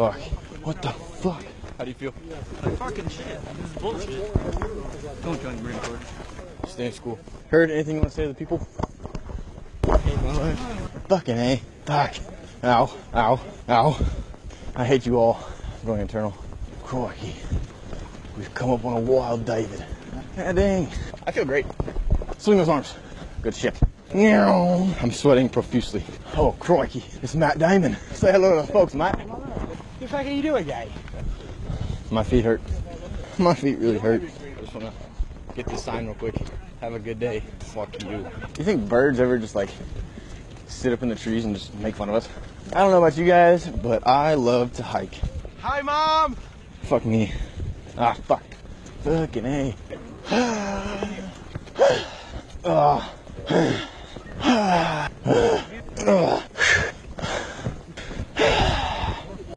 fuck? What the fuck? How do you feel? Like fucking shit. This is bullshit. Don't join the Marine Corps. Stay in school. Heard anything you want to say to the people? Fucking A. Fuck. Ow. Ow. Ow. I hate you all. I'm going internal. Crikey. We've come up on a wild David. Ah, dang. I feel great. Swing those arms. Good shit. Meow. I'm sweating profusely. Oh, crikey. It's Matt Damon. Say hello to the folks, Matt. The fuck are you doing, guy? My feet hurt. My feet really hurt. I just want to get this sign real quick. Have a good day. Fuck you. You think birds ever just like sit up in the trees and just make fun of us? I don't know about you guys, but I love to hike. Hi, mom. Fuck me. Ah, fuck. Fucking A. Ah. Ah.